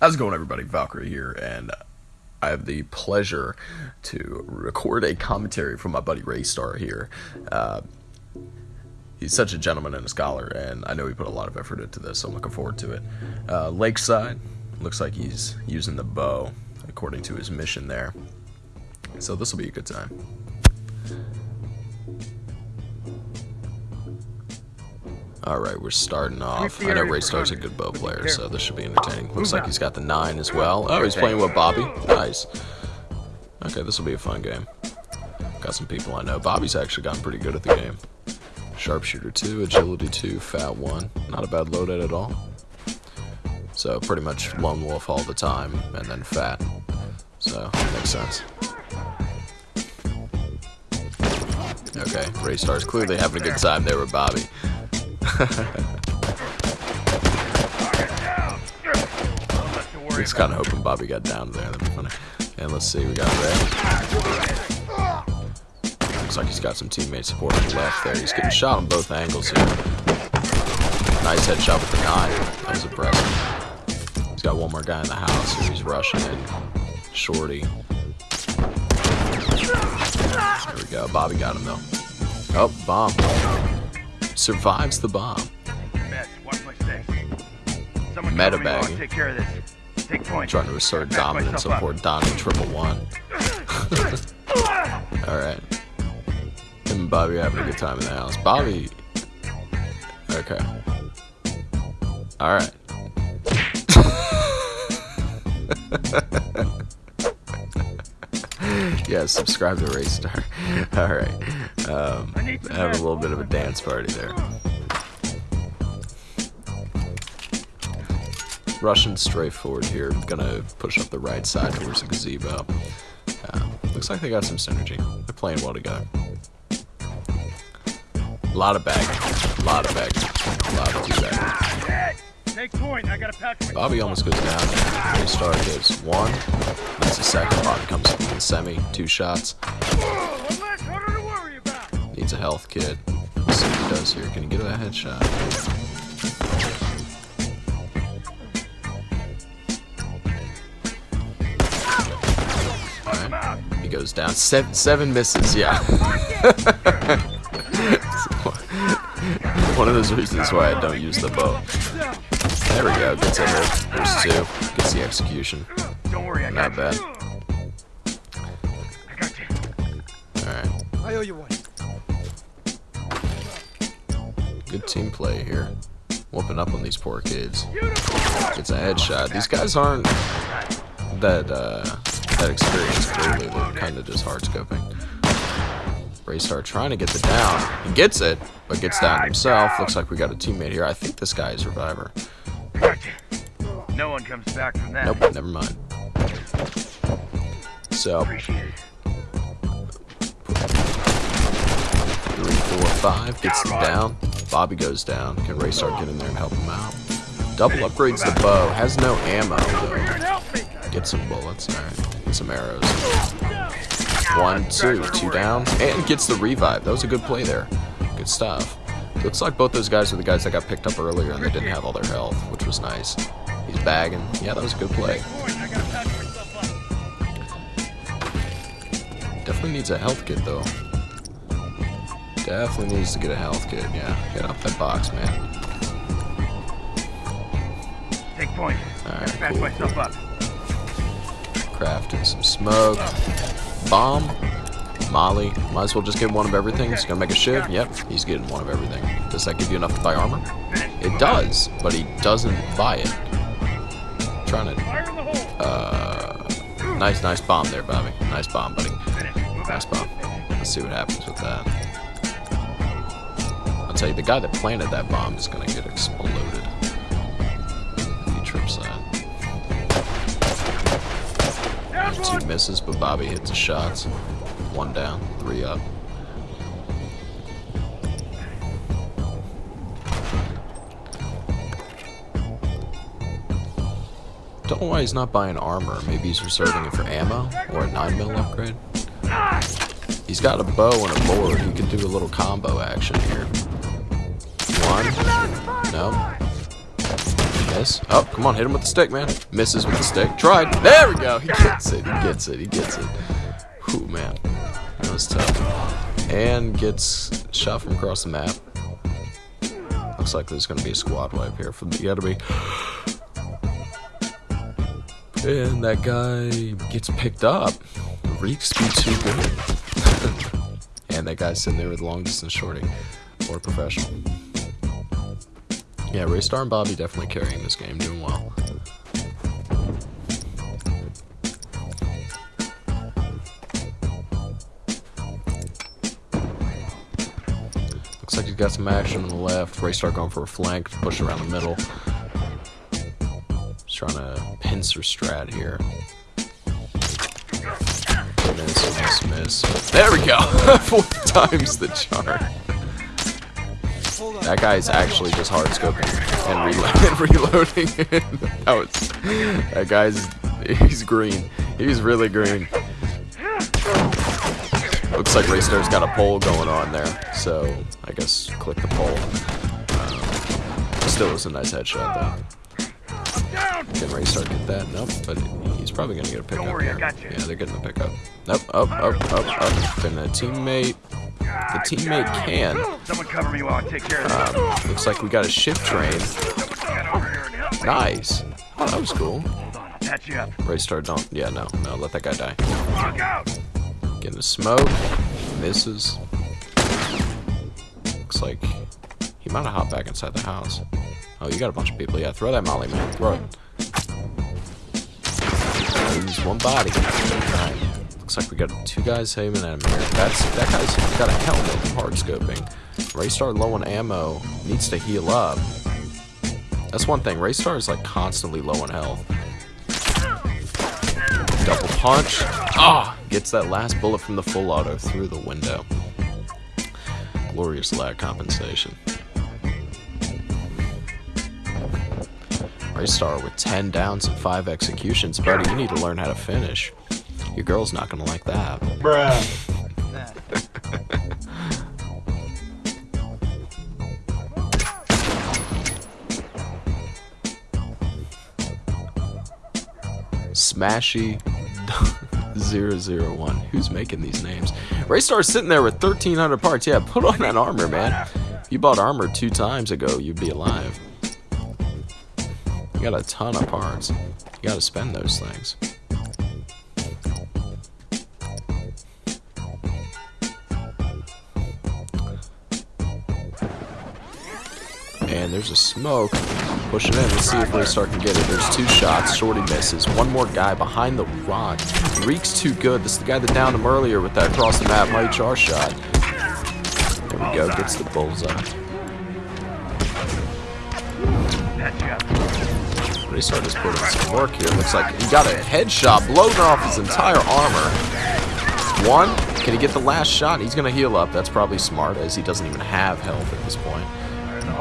How's it going, everybody? Valkyrie here, and I have the pleasure to record a commentary from my buddy Raystar here. Uh, he's such a gentleman and a scholar, and I know he put a lot of effort into this, so I'm looking forward to it. Uh, Lakeside looks like he's using the bow according to his mission there, so this will be a good time. Alright, we're starting off. I know Raystar's a good bow player, so this should be entertaining. Looks like he's got the 9 as well. Oh, he's playing with Bobby. Nice. Okay, this will be a fun game. Got some people I know. Bobby's actually gotten pretty good at the game. Sharpshooter 2, Agility 2, Fat 1. Not a bad loadout at all. So, pretty much Lone Wolf all the time, and then Fat. So, makes sense. Okay, Raystar's clearly having a good time there with Bobby. Just kind of hoping Bobby got down there. That'd be funny. And let's see, we got Ray. Looks like he's got some teammate support on the left there. He's getting shot on both angles here. Nice headshot with the nine. That was impressive. He's got one more guy in the house here. He's rushing in. Shorty. There we go. Bobby got him though. Oh, bomb survives the bomb. Meta bagging. Take care of this. Take point. Trying to assert dominance of poor Donnie triple one. Alright. And Bobby having a good time in the house. Bobby. Okay. Alright. yeah, subscribe to Raystar. Alright. Um, have a little bit of a dance party there. Russian straightforward here. Gonna push up the right side towards the gazebo. Uh, looks like they got some synergy. They're playing well together. A lot of bagging. A lot of bagging. A lot of two bagging. Take point. I got a patch. Bobby almost goes down. They start gives one. That's the second. Bobby comes up in the semi. Two shots. Needs a health kit. Let's see what he does here. Can he get a headshot? He goes down. Seven, seven misses, yeah. One of those reasons why I don't use the bow. There we go. Gets a hit. There's two. Gets the execution. Don't worry, I Not bad. I got you. Alright. I owe you one. Good team play here. Whooping up on these poor kids. Gets a headshot. These guys aren't that uh, that experienced clearly. They're kind of just hard scoping. Raystar trying to get the down. He gets it, but gets down himself. Looks like we got a teammate here. I think this guy is Reviver. No one comes back from that. Nope, never mind. So, Appreciate it. three, four, five. Gets them down. Bobby goes down. Can Raystar get in there and help him out? Double upgrades the bow. Has no ammo, though. Get some bullets. Alright. Get some arrows. One, two, two down. And gets the revive. That was a good play there. Good stuff. Looks like both those guys are the guys that got picked up earlier and they didn't have all their health, which was nice. He's bagging. Yeah, that was a good play. Point. I gotta patch myself up. Definitely needs a health kit, though. Definitely needs to get a health kit. Yeah, get off that box, man. Take point. Alright, cool, myself up. Crafting some smoke. Bomb. Molly. Might as well just get one of everything. He's gonna make a shiv. Yep, he's getting one of everything. Does that give you enough to buy armor? It does, but he doesn't buy it. trying to. Uh, nice, nice bomb there, Bobby. Nice bomb, buddy. Nice bomb. Let's see what happens with that. I'll tell you, the guy that planted that bomb is gonna get exploded. He trips that. Two misses, but Bobby hits the shots. One down, three up. Don't know why he's not buying armor. Maybe he's reserving it for ammo or a 9mm upgrade. He's got a bow and a board. He could do a little combo action here. One. No. Miss. Oh, come on, hit him with the stick, man. Misses with the stick. Tried. There we go. He gets it. He gets it. He gets it. Whew, man. Tough. And gets shot from across the map. Looks like there's going to be a squad wipe here for the enemy. And that guy gets picked up. Reeks be too good. and that guy's sitting there with long distance shorty. Or professional. Yeah, Raystar and Bobby definitely carrying this game, doing well. Got some action on the left. Raystar going for a flank, push around the middle. Just trying to pincer strat here. Miss, miss. There we go! Four times the charm. That guy's actually just hard scoping and, relo and reloading. that, was, that guy's he's green. He's really green. Looks like Raystar's got a pole going on there, so I guess click the pole. Um, still was a nice headshot though. Can Raystar get that? Nope, but he's probably gonna get a pickup worry, here. Yeah, they're getting a pickup. Nope, up, up, up, up. And the teammate the teammate can. Someone cover me while I take care of um, Looks like we got a shift train. Nice. Oh, that was cool. Patch you up. Raystar, don't. Yeah, no, no, let that guy die. The smoke. Misses. Looks like he might have hopped back inside the house. Oh, you got a bunch of people. Yeah, throw that molly, man. Throw it. Use one body. Right. Looks like we got two guys aiming at him here. That's that guy's got a helmet, hard scoping. Raystar low on ammo, needs to heal up. That's one thing. Raystar is like constantly low on health. Double punch. Ah! Gets that last bullet from the full auto through the window. Glorious lag compensation. Raystar with 10 downs and 5 executions. Buddy, you need to learn how to finish. Your girl's not gonna like that. Bruh. Smashy 001. Who's making these names? Raystar's sitting there with 1,300 parts. Yeah, put on that armor, man. If you bought armor two times ago, you'd be alive. You got a ton of parts. You gotta spend those things. There's a smoke. Pushing in. Let's see if Raystar can get it. There's two shots. Shorty misses. One more guy behind the rock. Reek's too good. This is the guy that downed him earlier with that across the map Char shot. There we go. Gets the bullseye. Raystar just put in some work here. Looks like he got a headshot blowing off his entire armor. One. Can he get the last shot? He's going to heal up. That's probably smart as he doesn't even have health at this point.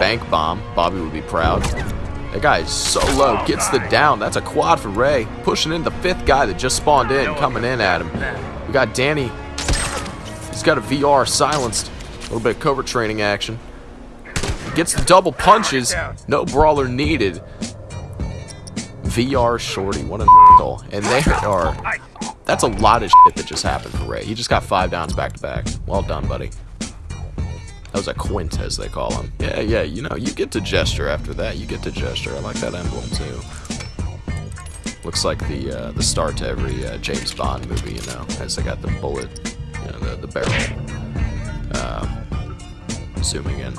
Bank bomb. Bobby would be proud. That guy is so low. Gets the down. That's a quad for Ray. Pushing in the fifth guy that just spawned in. Coming in at him. We got Danny. He's got a VR silenced. A little bit of covert training action. Gets the double punches. No brawler needed. VR shorty. What a goal. And there are... That's a lot of shit that just happened for Ray. He just got five downs back to back. Well done, buddy. That was a quint, as they call them. Yeah, yeah, you know, you get to gesture after that. You get to gesture. I like that emblem, too. Looks like the uh, the start to every uh, James Bond movie, you know, as they got the bullet, you know, the, the barrel. Uh, zooming in.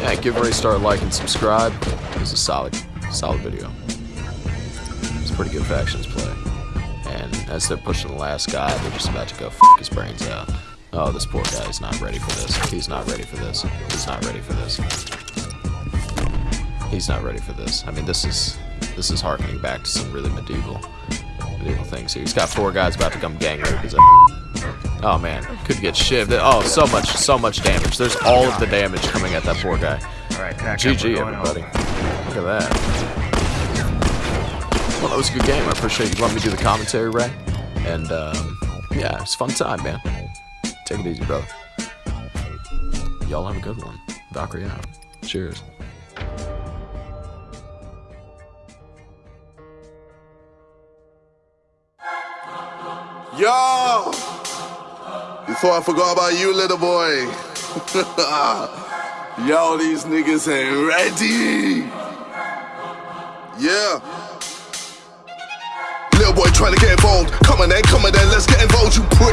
Yeah, give Raystar a like and subscribe. It was a solid, solid video. It's pretty good factions play. And as they're pushing the last guy, they're just about to go f his brains out. Oh, this poor guy is not ready for this. He's not ready for this. He's not ready for this. He's not ready for this. I mean, this is this is harkening back to some really medieval medieval things here. He's got four guys about to come gang rape his Oh man, could get shivved. Oh, so much, so much damage. There's all of the damage coming at that poor guy. Alright, GG, everybody. Look at that. Well, that was a good game. I appreciate you letting me do the commentary, Ray. And um, yeah, it's fun time, man. Take it easy, brother. Y'all have a good one. Valkyrie out. Cheers. Yo! Before I forgot about you, little boy. Yo, these niggas ain't ready. Yeah. Little boy trying to get involved. Come on then, come on then, let's get involved, you prick.